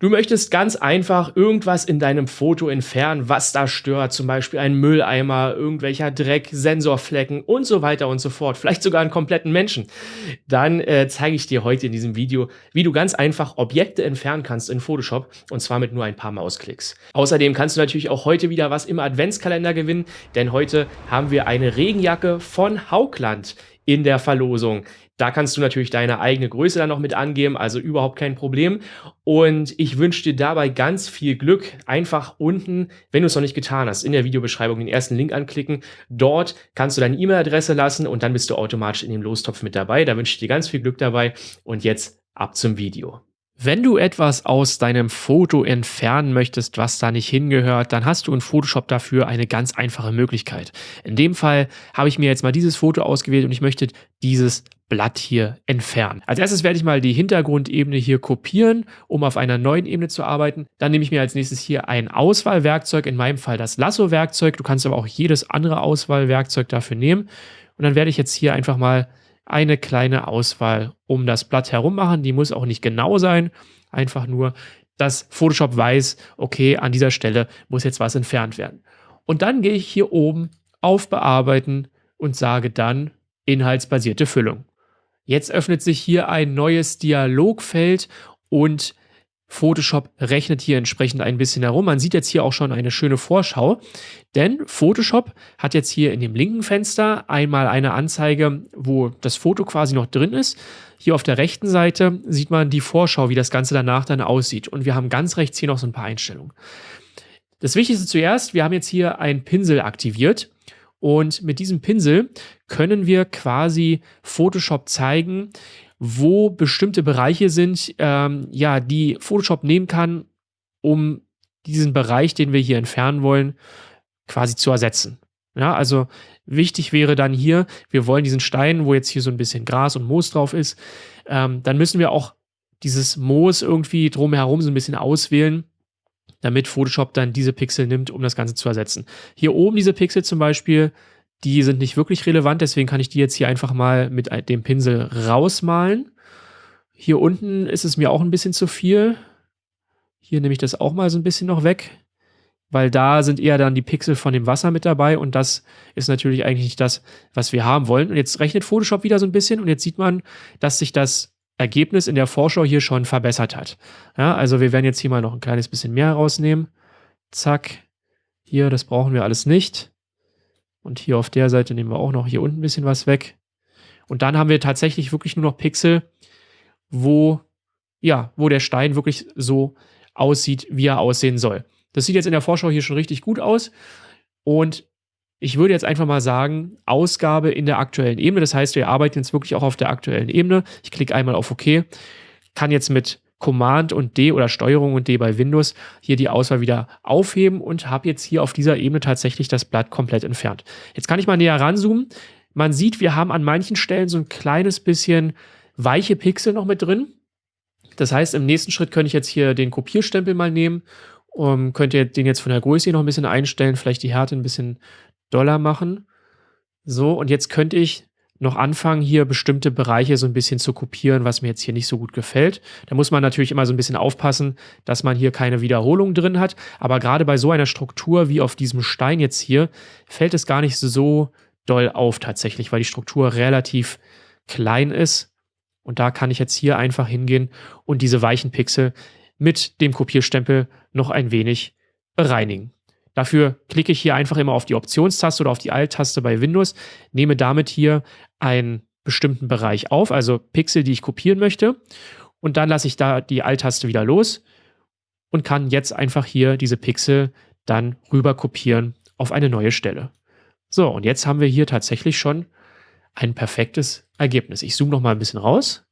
Du möchtest ganz einfach irgendwas in deinem Foto entfernen, was da stört, zum Beispiel ein Mülleimer, irgendwelcher Dreck, Sensorflecken und so weiter und so fort, vielleicht sogar einen kompletten Menschen. Dann äh, zeige ich dir heute in diesem Video, wie du ganz einfach Objekte entfernen kannst in Photoshop und zwar mit nur ein paar Mausklicks. Außerdem kannst du natürlich auch heute wieder was im Adventskalender gewinnen, denn heute haben wir eine Regenjacke von Haugland in der Verlosung. Da kannst du natürlich deine eigene Größe dann noch mit angeben, also überhaupt kein Problem. Und ich wünsche dir dabei ganz viel Glück. Einfach unten, wenn du es noch nicht getan hast, in der Videobeschreibung den ersten Link anklicken. Dort kannst du deine E-Mail-Adresse lassen und dann bist du automatisch in dem Lostopf mit dabei. Da wünsche ich dir ganz viel Glück dabei. Und jetzt ab zum Video. Wenn du etwas aus deinem Foto entfernen möchtest, was da nicht hingehört, dann hast du in Photoshop dafür eine ganz einfache Möglichkeit. In dem Fall habe ich mir jetzt mal dieses Foto ausgewählt und ich möchte dieses Blatt hier entfernen. Als erstes werde ich mal die Hintergrundebene hier kopieren, um auf einer neuen Ebene zu arbeiten. Dann nehme ich mir als nächstes hier ein Auswahlwerkzeug, in meinem Fall das Lasso-Werkzeug. Du kannst aber auch jedes andere Auswahlwerkzeug dafür nehmen. Und dann werde ich jetzt hier einfach mal eine kleine Auswahl um das Blatt herum machen. Die muss auch nicht genau sein, einfach nur, dass Photoshop weiß, okay, an dieser Stelle muss jetzt was entfernt werden. Und dann gehe ich hier oben auf Bearbeiten und sage dann Inhaltsbasierte Füllung. Jetzt öffnet sich hier ein neues Dialogfeld und Photoshop rechnet hier entsprechend ein bisschen herum. Man sieht jetzt hier auch schon eine schöne Vorschau, denn Photoshop hat jetzt hier in dem linken Fenster einmal eine Anzeige, wo das Foto quasi noch drin ist. Hier auf der rechten Seite sieht man die Vorschau, wie das Ganze danach dann aussieht. Und wir haben ganz rechts hier noch so ein paar Einstellungen. Das Wichtigste zuerst, wir haben jetzt hier einen Pinsel aktiviert. Und mit diesem Pinsel können wir quasi Photoshop zeigen, wo bestimmte Bereiche sind, ähm, ja, die Photoshop nehmen kann, um diesen Bereich, den wir hier entfernen wollen, quasi zu ersetzen. Ja, also wichtig wäre dann hier, wir wollen diesen Stein, wo jetzt hier so ein bisschen Gras und Moos drauf ist, ähm, dann müssen wir auch dieses Moos irgendwie drumherum so ein bisschen auswählen, damit Photoshop dann diese Pixel nimmt, um das Ganze zu ersetzen. Hier oben diese Pixel zum Beispiel, die sind nicht wirklich relevant, deswegen kann ich die jetzt hier einfach mal mit dem Pinsel rausmalen. Hier unten ist es mir auch ein bisschen zu viel. Hier nehme ich das auch mal so ein bisschen noch weg, weil da sind eher dann die Pixel von dem Wasser mit dabei und das ist natürlich eigentlich nicht das, was wir haben wollen. Und jetzt rechnet Photoshop wieder so ein bisschen und jetzt sieht man, dass sich das Ergebnis in der Vorschau hier schon verbessert hat. Ja, also wir werden jetzt hier mal noch ein kleines bisschen mehr rausnehmen. Zack. Hier, das brauchen wir alles nicht. Und hier auf der Seite nehmen wir auch noch hier unten ein bisschen was weg. Und dann haben wir tatsächlich wirklich nur noch Pixel, wo, ja, wo der Stein wirklich so aussieht, wie er aussehen soll. Das sieht jetzt in der Vorschau hier schon richtig gut aus. Und ich würde jetzt einfach mal sagen, Ausgabe in der aktuellen Ebene. Das heißt, wir arbeiten jetzt wirklich auch auf der aktuellen Ebene. Ich klicke einmal auf OK, kann jetzt mit Command und D oder Steuerung und D bei Windows hier die Auswahl wieder aufheben und habe jetzt hier auf dieser Ebene tatsächlich das Blatt komplett entfernt. Jetzt kann ich mal näher ranzoomen. Man sieht, wir haben an manchen Stellen so ein kleines bisschen weiche Pixel noch mit drin. Das heißt, im nächsten Schritt könnte ich jetzt hier den Kopierstempel mal nehmen um, könnt ihr den jetzt von der Größe noch ein bisschen einstellen, vielleicht die Härte ein bisschen doller machen. So, und jetzt könnte ich noch anfangen, hier bestimmte Bereiche so ein bisschen zu kopieren, was mir jetzt hier nicht so gut gefällt. Da muss man natürlich immer so ein bisschen aufpassen, dass man hier keine Wiederholung drin hat. Aber gerade bei so einer Struktur wie auf diesem Stein jetzt hier, fällt es gar nicht so doll auf tatsächlich, weil die Struktur relativ klein ist. Und da kann ich jetzt hier einfach hingehen und diese weichen Pixel mit dem Kopierstempel noch ein wenig bereinigen. Dafür klicke ich hier einfach immer auf die Optionstaste oder auf die Alt-Taste bei Windows, nehme damit hier einen bestimmten Bereich auf, also Pixel, die ich kopieren möchte. Und dann lasse ich da die Alt-Taste wieder los und kann jetzt einfach hier diese Pixel dann rüber kopieren auf eine neue Stelle. So, und jetzt haben wir hier tatsächlich schon ein perfektes Ergebnis. Ich zoome noch mal ein bisschen raus.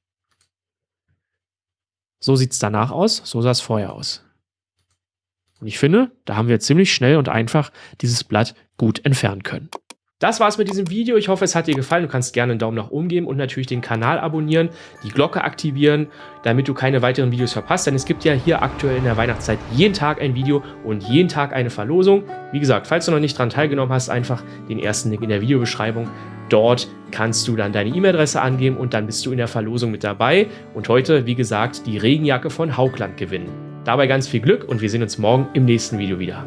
So sieht es danach aus, so sah es vorher aus. Und ich finde, da haben wir ziemlich schnell und einfach dieses Blatt gut entfernen können. Das war's mit diesem Video. Ich hoffe, es hat dir gefallen. Du kannst gerne einen Daumen nach oben geben und natürlich den Kanal abonnieren, die Glocke aktivieren, damit du keine weiteren Videos verpasst. Denn es gibt ja hier aktuell in der Weihnachtszeit jeden Tag ein Video und jeden Tag eine Verlosung. Wie gesagt, falls du noch nicht dran teilgenommen hast, einfach den ersten Link in der Videobeschreibung. Dort kannst du dann deine E-Mail-Adresse angeben und dann bist du in der Verlosung mit dabei. Und heute, wie gesagt, die Regenjacke von Haugland gewinnen. Dabei ganz viel Glück und wir sehen uns morgen im nächsten Video wieder.